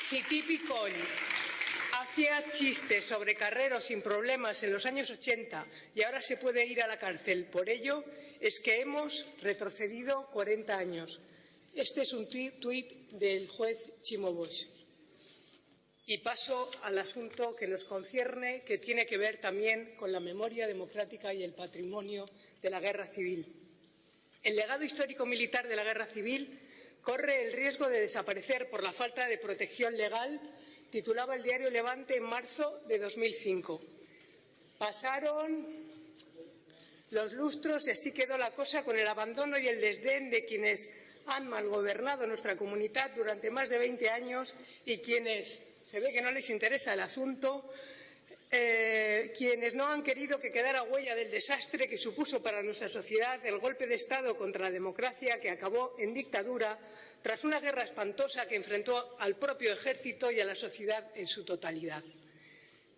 Si típico hacía chistes sobre carreros sin problemas en los años 80 y ahora se puede ir a la cárcel por ello, es que hemos retrocedido 40 años. Este es un tuit del juez Chimo Bosch. Y paso al asunto que nos concierne, que tiene que ver también con la memoria democrática y el patrimonio de la guerra civil. El legado histórico militar de la guerra civil corre el riesgo de desaparecer por la falta de protección legal, titulaba el diario Levante en marzo de 2005. Pasaron los lustros y así quedó la cosa con el abandono y el desdén de quienes han malgobernado nuestra comunidad durante más de 20 años y quienes se ve que no les interesa el asunto, eh, quienes no han querido que quedara huella del desastre que supuso para nuestra sociedad el golpe de Estado contra la democracia que acabó en dictadura tras una guerra espantosa que enfrentó al propio ejército y a la sociedad en su totalidad.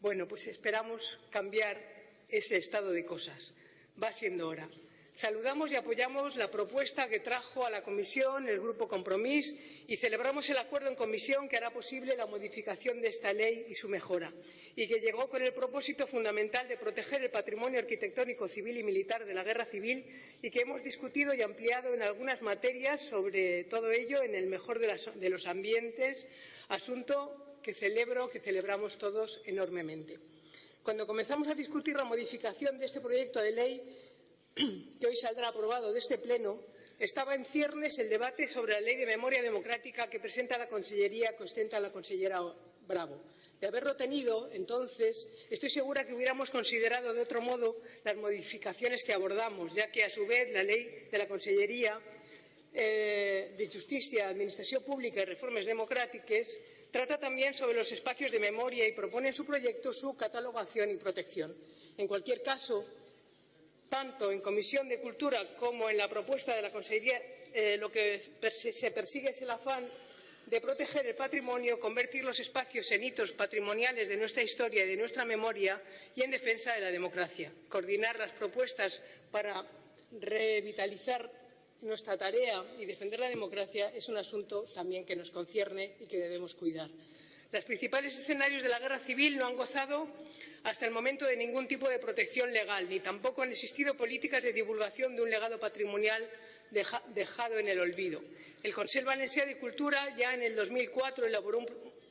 Bueno, pues esperamos cambiar ese estado de cosas. Va siendo hora. Saludamos y apoyamos la propuesta que trajo a la Comisión el Grupo Compromís y celebramos el acuerdo en Comisión que hará posible la modificación de esta ley y su mejora, y que llegó con el propósito fundamental de proteger el patrimonio arquitectónico civil y militar de la guerra civil y que hemos discutido y ampliado en algunas materias sobre todo ello en el mejor de, de los ambientes, asunto que celebro, que celebramos todos enormemente. Cuando comenzamos a discutir la modificación de este proyecto de ley, que hoy saldrá aprobado de este Pleno, estaba en ciernes el debate sobre la Ley de Memoria Democrática que presenta la Consellería, que ostenta la consellera Bravo. De haberlo tenido, entonces, estoy segura que hubiéramos considerado de otro modo las modificaciones que abordamos, ya que, a su vez, la Ley de la Consellería eh, de Justicia, Administración Pública y Reformas Democráticas trata también sobre los espacios de memoria y propone en su proyecto su catalogación y protección. En cualquier caso, tanto en Comisión de Cultura como en la propuesta de la Consejería, eh, lo que se persigue es el afán de proteger el patrimonio, convertir los espacios en hitos patrimoniales de nuestra historia y de nuestra memoria y en defensa de la democracia. Coordinar las propuestas para revitalizar nuestra tarea y defender la democracia es un asunto también que nos concierne y que debemos cuidar. Los principales escenarios de la guerra civil no han gozado hasta el momento de ningún tipo de protección legal, ni tampoco han existido políticas de divulgación de un legado patrimonial dejado en el olvido. El Consejo Valencià de Cultura ya en el 2004 elaboró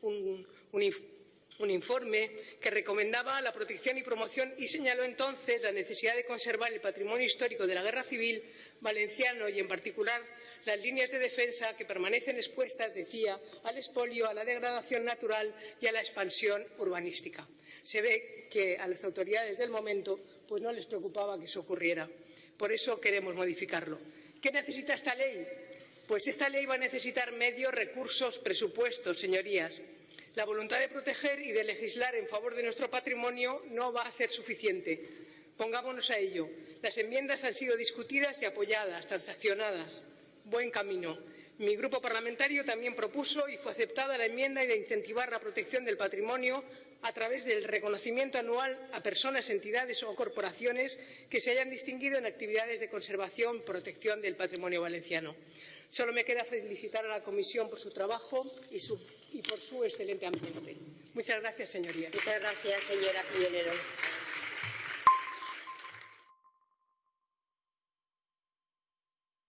un, un informe que recomendaba la protección y promoción y señaló entonces la necesidad de conservar el patrimonio histórico de la guerra civil valenciano y, en particular, las líneas de defensa que permanecen expuestas, decía, al expolio, a la degradación natural y a la expansión urbanística. Se ve que a las autoridades del momento pues no les preocupaba que eso ocurriera. Por eso queremos modificarlo. ¿Qué necesita esta ley? Pues esta ley va a necesitar medios, recursos, presupuestos, señorías. La voluntad de proteger y de legislar en favor de nuestro patrimonio no va a ser suficiente. Pongámonos a ello. Las enmiendas han sido discutidas y apoyadas, transaccionadas buen camino. Mi grupo parlamentario también propuso y fue aceptada la enmienda de incentivar la protección del patrimonio a través del reconocimiento anual a personas, entidades o corporaciones que se hayan distinguido en actividades de conservación y protección del patrimonio valenciano. Solo me queda felicitar a la Comisión por su trabajo y, por su excelente ambiente. Muchas gracias, señorías. Muchas gracias, señora.